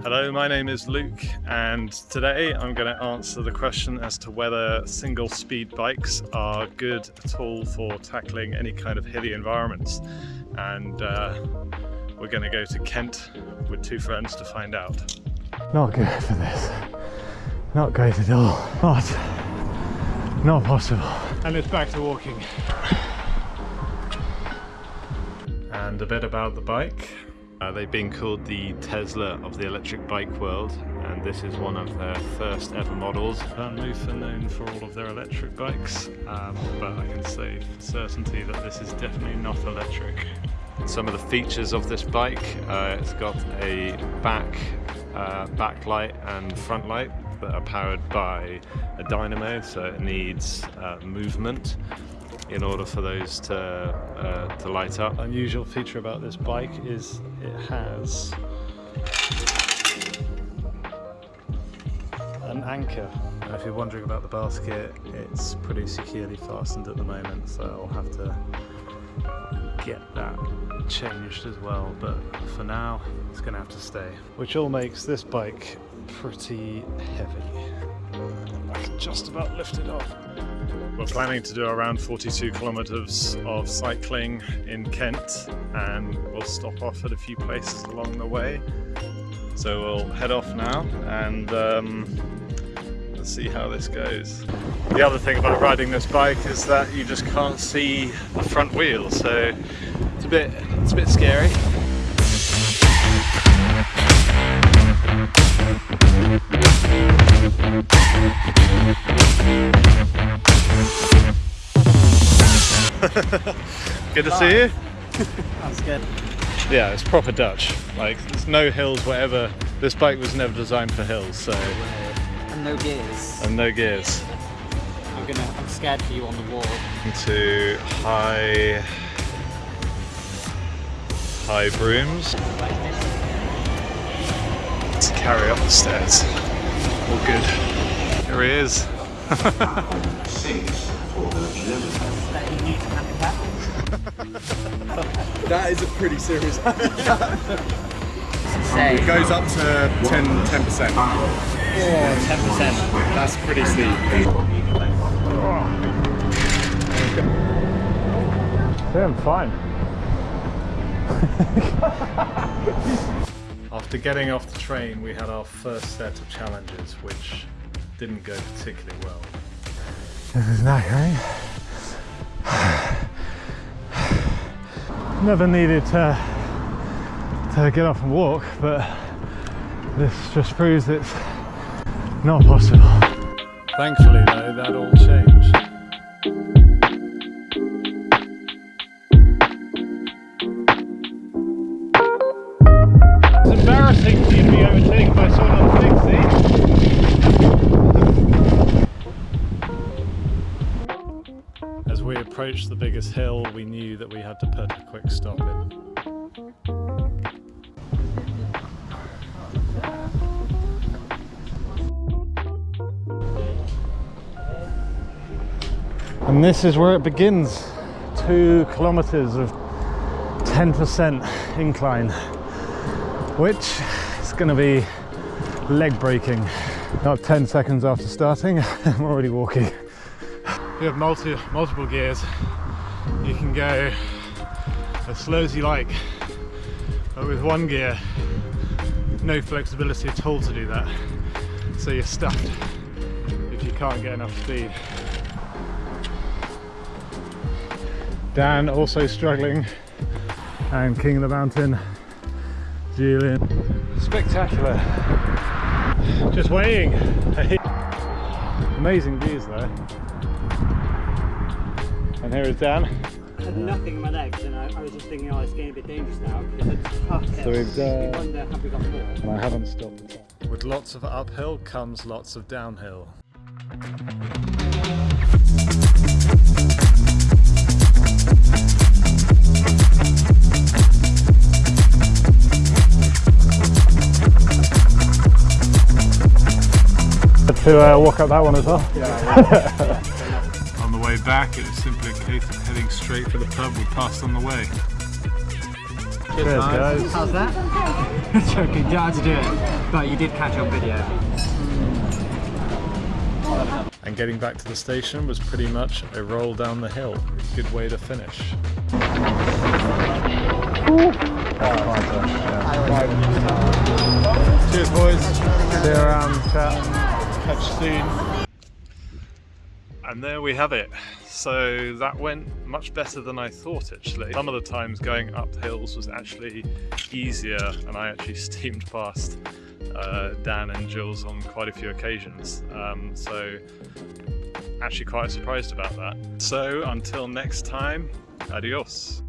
Hello, my name is Luke and today I'm going to answer the question as to whether single speed bikes are good at all for tackling any kind of hilly environments and uh, we're going to go to Kent with two friends to find out. Not good for this. Not great at all. Not, not possible. And it's back to walking. And a bit about the bike. Uh, they've been called the Tesla of the electric bike world and this is one of their first ever models. VanMoof are known for all of their electric bikes um, but I can say for certainty that this is definitely not electric. Some of the features of this bike, uh, it's got a back uh, backlight and front light that are powered by a dynamo so it needs uh, movement in order for those to, uh, to light up. Unusual feature about this bike is it has an anchor. And if you're wondering about the basket, it's pretty securely fastened at the moment, so I'll have to get that changed as well, but for now, it's gonna have to stay. Which all makes this bike pretty heavy. I can just about lift it off. We're planning to do around 42 kilometres of cycling in Kent and we'll stop off at a few places along the way. So we'll head off now and um, let's see how this goes. The other thing about riding this bike is that you just can't see the front wheel so it's a bit, it's a bit scary. good to see you. That's good. Yeah, it's proper Dutch. Like, there's no hills, whatever. This bike was never designed for hills, so. And no gears. And no gears. I'm gonna. I'm scared for you on the wall. Into high, High Brooms. Let's carry up the stairs. All good. Here he is. that is a pretty serious It goes up to 10, 10%. Oh, 10%. That's pretty steep. Yeah, I'm fine. After getting off the train, we had our first set of challenges, which didn't go particularly well. This is knackering. Never needed to, to get off and walk, but this just proves it's not possible. Thankfully though, that all changed. Approached the biggest hill, we knew that we had to put a quick stop in. And this is where it begins. Two kilometers of 10% incline, which is going to be leg breaking. Not 10 seconds after starting, I'm already walking. You have multi, multiple gears. You can go as slow as you like, but with one gear, no flexibility at all to do that. So you're stuffed if you can't get enough speed. Dan also struggling and King of the Mountain, Julian. Spectacular. Just waiting. Amazing views there. And here is Dan. I had nothing in my legs, and I, I was just thinking, oh, it's getting a bit dangerous now because it's tough. So we've done- We wonder, have we got more? And I haven't stopped. With lots of uphill comes lots of downhill. To uh, walk up that one as well. On the way back, it was simply a case of heading straight for the pub we passed on the way. Cheers guys. How's that? Joking, you had to do it. But you did catch on video. And getting back to the station was pretty much a roll down the hill. Good way to finish. Cheers, boys. See you around, chat. Catch soon. And there we have it. So that went much better than I thought actually. Some of the times going up hills was actually easier and I actually steamed past uh, Dan and Jules on quite a few occasions. Um, so actually quite surprised about that. So until next time, adios.